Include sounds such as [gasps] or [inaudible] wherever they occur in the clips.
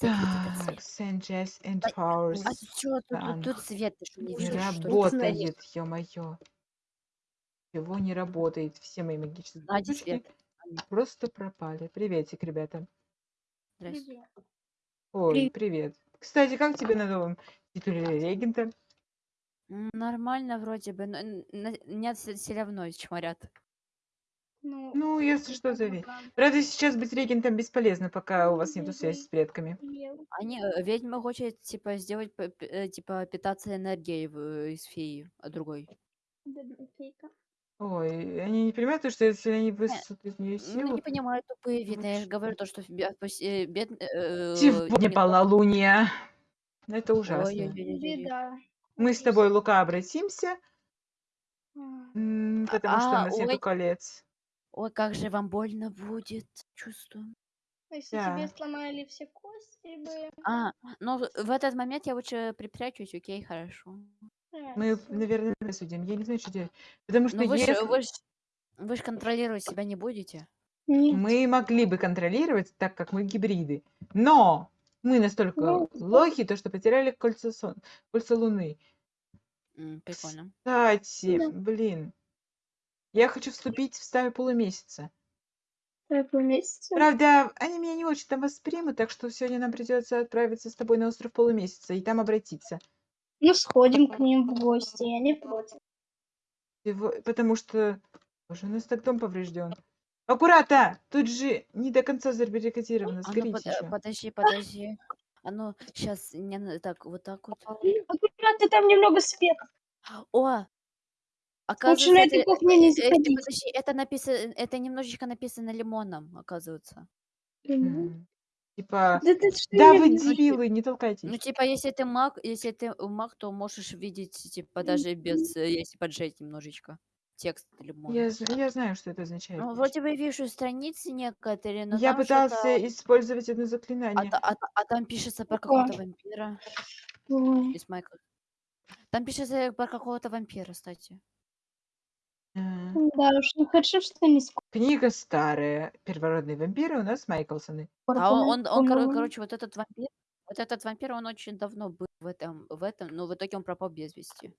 Так, and А, Powers. а тут чё? Тут, тут, свет, ты что, не Не что работает, ё-моё. Чего не работает? Все мои магические свет. А, нет. просто пропали. Приветик, ребята. Привет. Ой, Привет. привет. Кстати, как тебе на новом титуле регента? Нормально вроде бы, но н- на- меня все равно чморят. Ну, Ну, если что, зови. правда. Сейчас быть регентом бесполезно, пока у вас нету связи с предками. Они, э, ведьма хочет, типа, сделать, э, типа, питаться энергией из феи, а другой. Ой, они не понимают, то, что если они высосут из нее Ну, силу... не понимаю, тупые видно. Я же говорю то, что бе- пос- э, бед... э, Сегодня полнолуние. Это ужасно. Беда. Мы с тобой, Лука, обратимся, А, потому что у А, нас нету ой. колец. Ой, как же вам больно будет, чувствую. а Если Да. тебе сломали все кости бы. А, ну в в этот момент я лучше припрячусь, окей, хорошо. а, Мы, наверное, судим. Я не знаю, что делать. Потому что Ну вы же если вы ж, вы ж контролировать себя не будете. Нет. мы могли бы контролировать, так как мы гибриды, но мы настолько Ну, лохи, то что потеряли кольцо, сон... кольцо Луны. М, Прикольно. Кстати, Да. блин, я хочу вступить в стаю полумесяца. Какой месяц? Правда, они меня не очень там воспримут, так что сегодня нам придется отправиться с тобой на остров полумесяца и там обратиться. Ну, сходим к ним в гости, я не против. Его- Потому что... Боже, у нас так дом поврежден. Аккуратно! Тут же не до конца забаррикадировано. А ну под- еще. подожди, подожди. А ну сейчас не так вот так вот. Аккуратно, там немного света. О, Лучше на оказывается, это, не э, э, заходить. подожди, это написано, это немножечко написано лимоном, оказывается. Мгм. М, Типа... Да ты что, Да вы не- дебилы, не Ну толкайтесь. типа, если ты маг, если ты маг, то можешь видеть типа даже без, э, если поджать немножечко текст лимона. Я, з- я знаю, что это означает. Ну, вроде бы вижу страницы некоторые, но Я там пытался что-то... использовать одно А, заклинание. та- а та- а там пишется про Какое? какого-то вампира Ой. из. Там пишется про какого-то вампира, кстати. Да уж, ну хорошо, что не скоро. Книга старая. Первородные вампиры у нас Майклсоны. А он, он, он, коро- по-моему. короче, вот этот вампир, вот этот вампир, он очень давно был в этом, в этом, но в итоге он пропал без вести.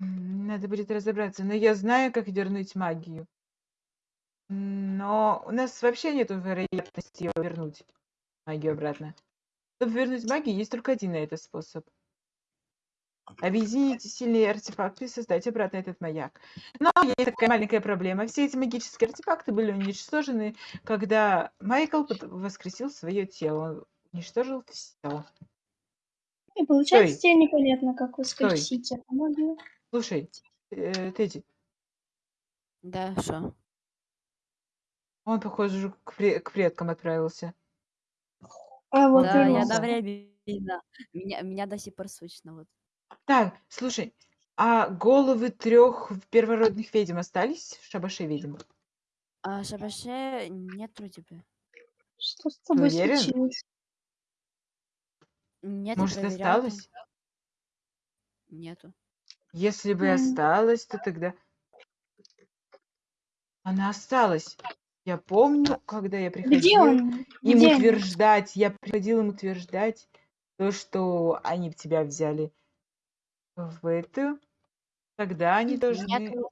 М, Надо будет разобраться. Но я знаю, как вернуть магию. Но у нас вообще нет вероятности её вернуть. Магию обратно. Чтобы вернуть магию, есть только один на это способ. Объединить сильные артефакты и создать обратно этот маяк. Но есть такая маленькая проблема. Все эти магические артефакты были уничтожены, когда Майкл воскресил свое тело. Он уничтожил все. И получается, Стой. тебе непонятно, как воскресить эту магию. Слушай, э, Тедди, Да, что? он, похоже, уже к, к предкам отправился. А вот Да, я именно. одновременно. Меня, меня до сих пор слышно. Вот. Так, слушай, а головы трех первородных ведьм остались в шабаше ведьм? А Шабаше нет вроде бы. Что с тобой уверен? случилось? Нет, я Может, проверяла там. осталось? Нету. Если бы М. осталось, то тогда... Она осталась. Я помню, когда я Где приходил он? им Где они? утверждать, я приходил им утверждать то, что они тебя взяли в эту, тогда они должны... Нету...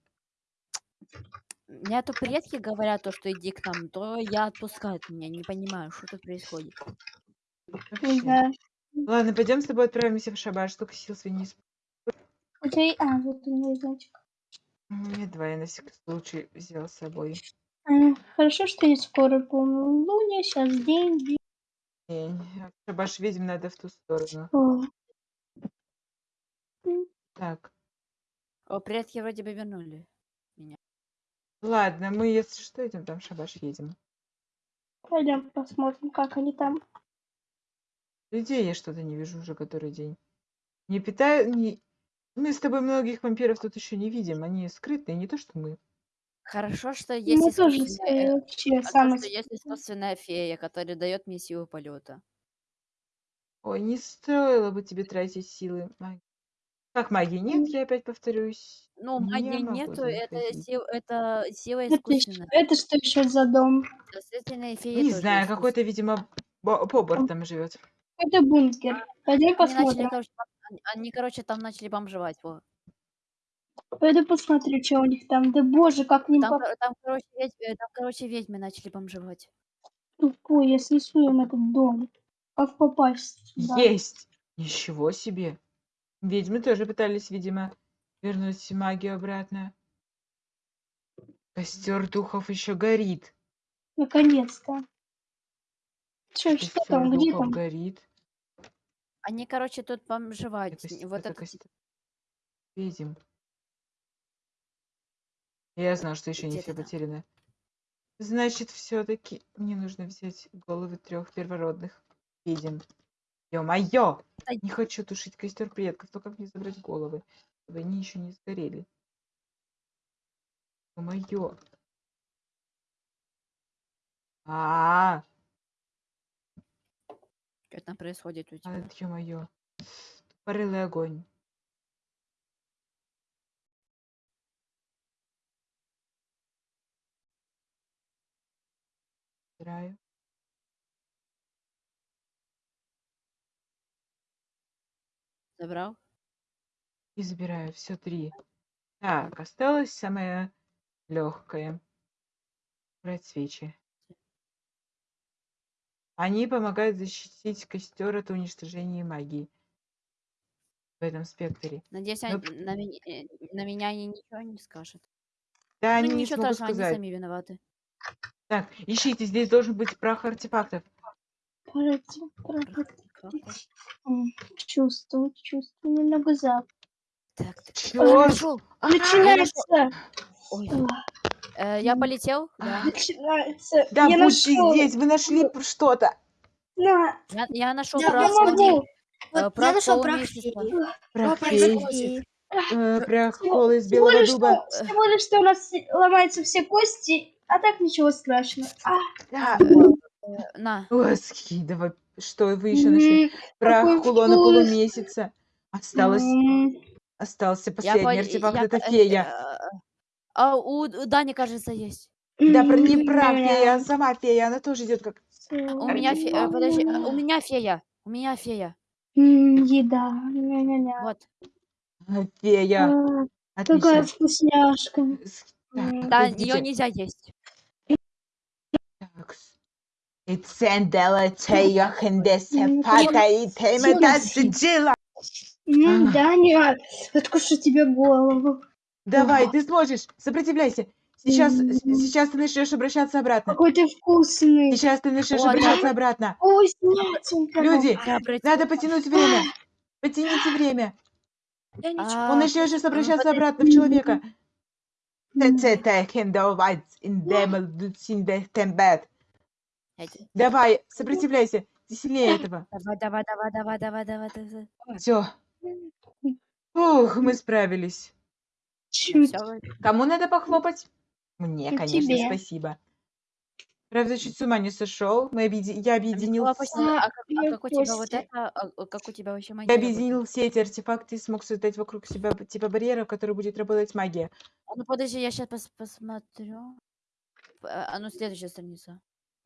Нету предки говорят то, что иди к нам, то я отпускают меня. Не понимаю, что тут происходит. Вообще. Да. Ладно, пойдем с тобой отправимся в шабаш, только сил исп- У тебя... и- А, вот у меня значок. Меня два, я на всякий случай взял с собой. А, хорошо, что не скоро полнолуние, сейчас день. день. Шабаш ведьм надо в ту сторону. О, Так, О, предки вроде бы вернули. ладно, мы, если что, идем там в шабаш едем. Пойдем посмотрим, как они там. Людей я что-то не вижу уже который день. Не питаю... Не... Мы с тобой многих вампиров тут еще не видим. Они скрытные, не то что мы. Хорошо, что есть Мы тоже искусственная, э, вообще а то, самые... что есть искусственная фея, которая дает мне силу полета. Ой, не стоило бы тебе тратить силы. маги. Как магии нет, я опять повторюсь. Ну, Не магии могу нету, это, сил, это сила Это, ещё- искусственная. это что еще за дом? Не тоже знаю, какой-то, видимо, Бо- Бобр там живет. Это бункер. Пойдем Они начали, посмотрим. короче, там- они- они, короче, там начали бомжевать. Во. Пойду посмотрю, что у них там. Да боже, как ним Там, поп- кор- там, короче, ведьмы, там, короче, ведьмы начали бомжевать. тупой. Я снесу им этот дом. Как попасть сюда? Есть! Ничего себе! Ведьмы тоже пытались, видимо, вернуть магию обратно. Костер духов еще горит. Наконец-то. Чё, что там? Где духов там? горит. Они, короче, тут Это бомжевать. кос- Вот это это костер ведьм. Я знал, что еще не все потеряно. Значит, все-таки мне нужно взять головы трех первородных ведьм. Ё-моё! Не хочу тушить костер предков, только как мне забрать головы, чтобы они еще не сгорели. Ё-моё! А, Что там происходит у тебя? -а, ё-моё! Тупорылый огонь. Убираю. Забрал? И забираю все три. Так, осталось самое легкое. Брать свечи. Они помогают защитить костер от уничтожения магии. В этом спектре. Надеюсь, они- п- на, меня, э, на меня они ничего не скажут. Да, Ну, они не ничего смогут страшного, они сами виноваты. Так, ищите, здесь должен быть прах артефактов. Пройти, пройти. Чувствую, чувствую. Немного зап. Так, так. Я нашел! Начинается! Ой, э, я полетел? Да. Начинается! Да, я нашел! здесь, вы нашли что-то. На! Я, я нашел Да, прах. Я э, Вот прах я нашел прах. Прах феи. э, Всего- из Всего белого лишь, дуба. что, всего лишь, что у нас ломаются все кости, а так ничего страшного. А, Да. На. Ой, скидывай. Что вы еще нашли? Прах какой кулона вкус. полумесяца. Осталось, остался последний пол- артефакт, я это по- э, фея. э, А у у Дани, кажется, есть. Да, про не прах фея, а сама фея, она тоже идет как У меня фея. Подожди, э, у меня фея. У меня фея. Еда. Ня-ня-ня. Вот. э, фея. А, Какая Отлично. вкусняшка. М, Так, Да, ее нельзя есть. Тея хендесе М, пата и тема Всё, дасджила. м, А. Даня, откушу тебе голову. Давай, ты сможешь, сопротивляйся. Сейчас, с- М. сейчас ты начнешь обращаться обратно. Какой ты вкусный. Сейчас ты начнешь обращаться обратно. Вкуснятинка. Люди, надо потянуть время. Потяните время. Он начнет сейчас обращаться обратно в человека. Тецета хендовать индемел дутсиндехтембет. Я Давай, сопротивляйся. Ты сильнее этого. [laughs] Давай, давай, давай, давай, давай, давай, давай. Все. Ух, мы справились. Ну, Чуть. Кому надо похлопать? Мне, Ну, конечно, тебе. спасибо. Правда, чуть с ума не сошел. Мы объеди... Я объединил, почти- а, как, а я как у тебя вот это, а, а как у тебя вообще я магия работает? объединил все эти артефакты и смог создать вокруг себя типа барьеров, который будет работать магия. А ну подожди, я сейчас посмотрю. П- А ну следующая страница.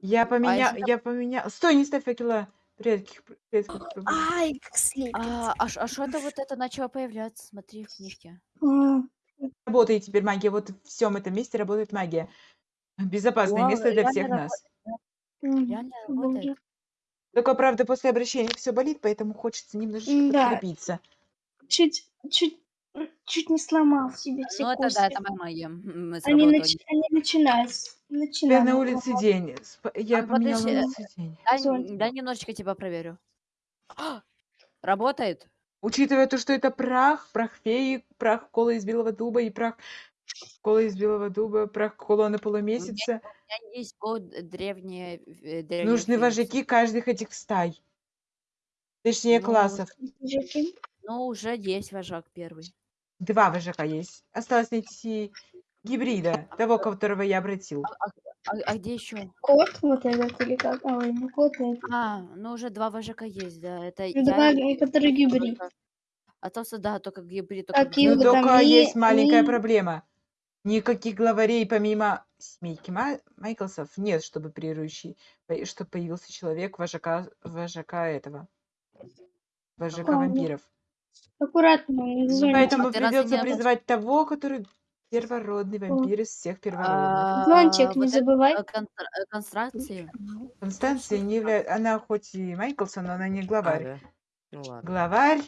Я поменял, если я поменял. Стой, не ставь факела. Предких, предков проблем. Ай, как слепит. А, а, ш- а что-то вот это начало появляться, смотри в книжке. А, Работает теперь магия. Вот в всем этом месте работает магия. Безопасное Вау, место для реально всех нас. м, Реально боже. работает. Только, правда, после обращения все болит, поэтому хочется немножечко Да. подкрепиться. Чуть, чуть, чуть не сломал себе все Ну это кости. да, это моя магия. м, Они, сработала. нач... они начинают. с- Теперь Начинают. на улице день. Сп- Я А, поменяла подожди, улицу день. Дай, дай немножечко тебя проверю. [gasps] Работает? Учитывая то, что это прах, прах феи, прах кола из белого дуба и прах кола из белого дуба, прах колонны полумесяца, У меня есть код древние, э, древние нужны фениксы. вожаки каждых этих стай. Точнее, Ну, классов. Мужики. Ну, уже есть вожак первый. Два вожака есть. Осталось найти гибрида, того, которого я обратил. А, а где еще? Кот вот этот или как? А, ой, не кот, а это. А, ну уже два вожака есть, да. Это Ну, Два, я и- который гибрид. А то, что да, только гибрид, только Какие там только ли- есть маленькая ли- проблема. Никаких главарей помимо семейки Ма- Майклсов нет, чтобы приручить, чтобы появился человек вожака, вожака этого, вожака Ладно. вампиров. Аккуратно, звоните. Поэтому придется не призвать того, который первородный вампир из всех первородных. Зонтик А, не вот это, забывай. э, констра- э, Констракции. Констанция не является... Она хоть и Майклсон, но она не А, главарь. да? Ну ладно. Главарь.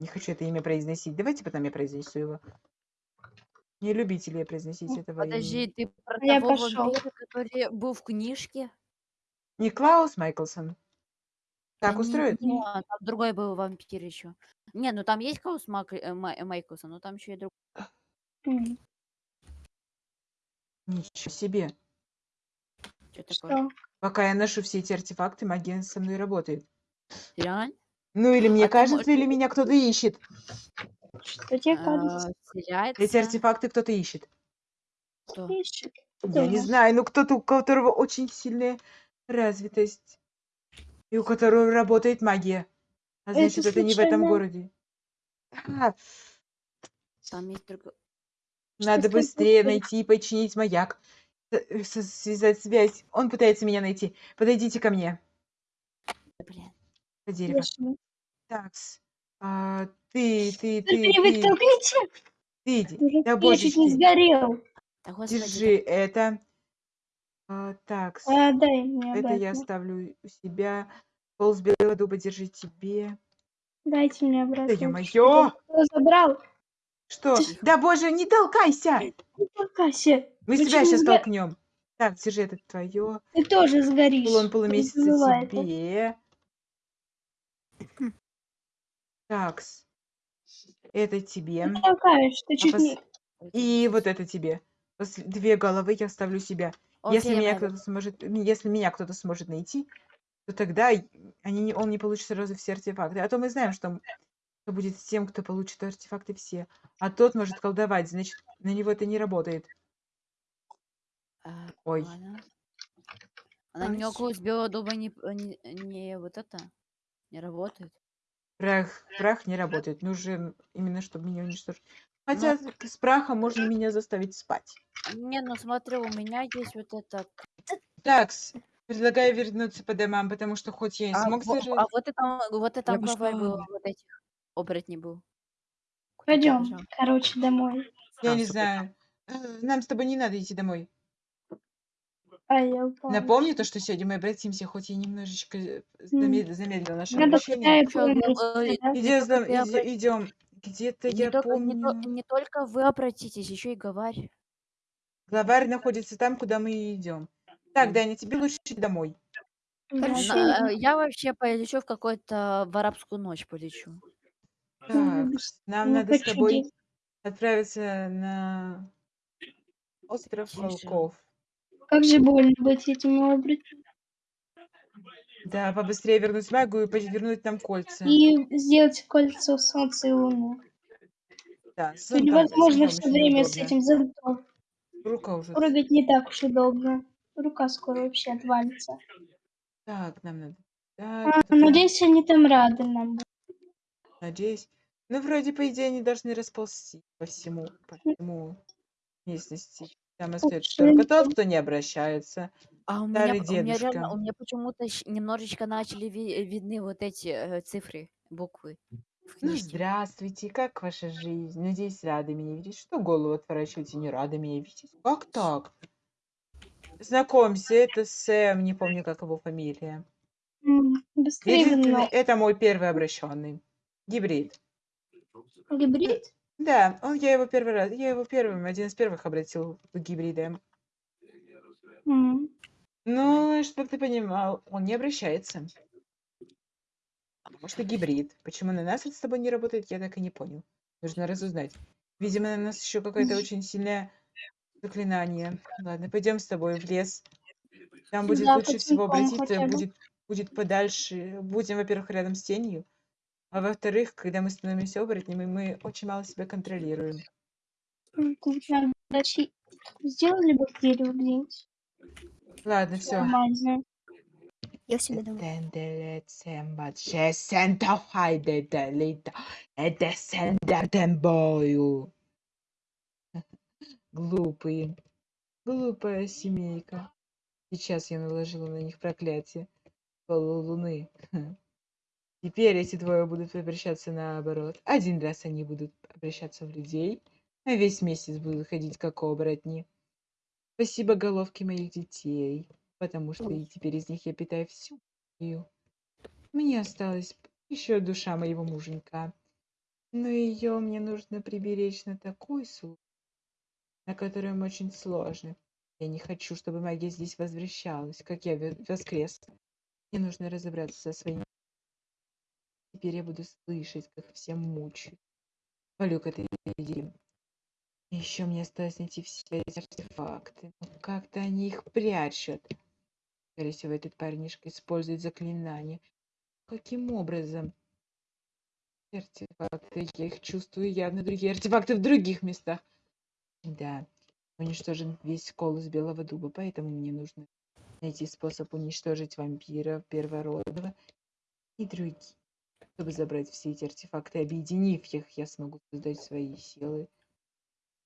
Не хочу это имя произносить. Давайте потом я произнесу его. Не любители я произносить этого Подожди, имени. ты про Я того пошёл. вампира, который был в книжке? Не Клаус Майклсон. Так Да не- устроит? не он, там другой был вампир еще. Не, ну там есть Клаус Мак- э, Майклсон, но там еще и другой. М, Ничего себе. Что такое? Что? Пока я ношу все эти артефакты, магия со мной работает. Реально? Ну или мне А ты кажется, можешь- или меня кто-то ищет. Что тебе кажется? А, теряется? Эти артефакты кто-то ищет. Кто? Ищет. Я не знаю, ну кто-то, у которого очень сильная развитость. И у которого работает магия. А Это значит, это не в этом случайно- городе. А, Там есть другой. Надо быстрее найти и починить маяк. Э, Связать связь. Он пытается меня найти. Подойдите ко мне. Блин. По дереву. Слышно. Такс. А, ты, ты, Только ты, не вы ты, толкните. ты иди. Уже Да я чуть божечки. не сгорел. Да господи. Держи это. А, такс. А, дай мне Это я обратно. оставлю у себя. Пол с белого дуба держи тебе. Дайте мне обратно. Да это ё-моё! что-то. Кто забрал? Что? Тихо. Да боже, не толкайся! Не толкайся. Мы Вы себя сейчас сго- толкнем. Так, держи это твое. Ты тоже сгоришь. Не полумесяца забывай это. тебе. Такс. Это тебе. Ты толкаешь, ты чуть пос- не... И вот это тебе. После- Две головы я оставлю себя. Если Окей, меня Мэри. кто-то сможет, м, если меня кто-то сможет найти, то тогда они, не- он не получит сразу все артефакты. А то мы знаем, что будет с тем, кто получит артефакты все. А тот может колдовать, значит, на него это не работает. А, Ой. ладно. А на него Хорошо. с белого дуба не, не, не вот это не работает. Прах, прах не работает. Нужен именно, чтобы меня уничтожить. Хотя с прахом можно меня заставить спать. Не, ну смотри, у меня есть вот это. Так, предлагаю вернуться по домам, потому что хоть я и А, смог во- зажить... а вот это, вот это Я главарь был, пошла. вот этих оборотней был. Куда Пойдем, побежал? короче, домой. Я не знаю. Э, Нам с тобой не надо идти домой. А я упала. Напомню то, что сегодня мы обратимся, хоть я немножечко э, замед- замедлил наше Надо обращение. ну, э? Идем, идем. Где-то Не я только, помню. не только вы обратитесь, еще и говорь. Главарь находится там, куда мы и идем. Так, Даня, тебе лучше идти домой. Хорошо. я вообще полечу в какой-то в арабскую ночь полечу. Так, нам не надо с хочу тобой делать. отправиться на остров волков. Как же больно быть этим оборотнем. Да, побыстрее вернуть магию и повернуть нам кольца. И сделать кольцо солнца и луны. Да, с То зонтом- невозможно все очень время с неудобно. этим зонтом. Рука уже. Прыгать не так уж удобно. Рука скоро вообще отвалится. Так, нам надо. А, надеюсь, они там рады нам. Надеюсь. Ну, вроде, по идее, они должны расползти по всему, по всему местности. Там остается только тот, кто не обращается. А у меня, Старый у меня реально, у меня почему-то щ- немножечко начали ви- видны вот эти э, цифры, буквы в Ну, книжке. здравствуйте, как ваша жизнь? Надеюсь, рады меня видеть. Что голову отворачиваете, не рады меня видеть? Как так? Знакомься, это Сэм, не помню, как его фамилия. М, Быстрее Единственный, но это мой первый обращенный. Гибрид. Гибрид? Да, он, я его первый раз, я его первым, один из первых обратил в гибрида. М, Ну, чтобы ты понимал, он не обращается. Потому что гибрид. Почему на нас это с тобой не работает, я так и не понял. Нужно разузнать. Видимо, на нас еще какое-то очень сильное заклинание. Ладно, пойдем с тобой в лес. Там будет Да, лучше всего потихоньку обратиться, хотя бы. будет, будет подальше. Будем, во-первых, рядом с тенью. А во-вторых, когда мы становимся оборотнями, мы очень мало себя контролируем. м, тут надо дальше- Сделали бы дерево где-нибудь. Ладно, все. Нормально. Я себе думаю. Глупые. Глупая семейка. Сейчас я наложила на них проклятие полулуны. Теперь эти двое будут обращаться наоборот. Один раз они будут обращаться в людей, а весь месяц будут ходить как оборотни. Спасибо головке моих детей, потому что и теперь из них я питаю всю энергию. Мне осталась еще душа моего муженька, но ее мне нужно приберечь на такой случай, на котором очень сложно. Я не хочу, чтобы магия здесь возвращалась, как я воскрес. Мне нужно разобраться со своими... Теперь я буду слышать, как все мучают. Полю к этой идее. Еще мне осталось найти все эти артефакты. Но как-то они их прячут. Скорее всего, этот парнишка использует заклинание. Каким образом? Артефакты, я их чувствую явно другие артефакты в других местах. Да, уничтожен весь колос белого дуба, поэтому мне нужно найти способ уничтожить вампира первородного и другие. Чтобы забрать все эти артефакты, объединив их, я смогу создать свои силы.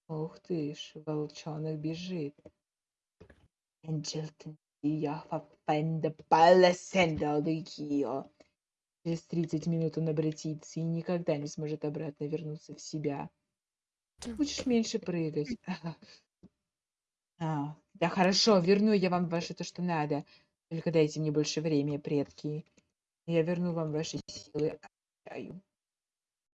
Ух ты ж, волчонок бежит. Через 30 минут он обратится и никогда не сможет обратно вернуться в себя. Будешь меньше прыгать. [laughs] А, да хорошо, верну я вам ваше то, что надо. Только дайте мне больше времени, предки. Я верну вам ваши силы. Обещаю.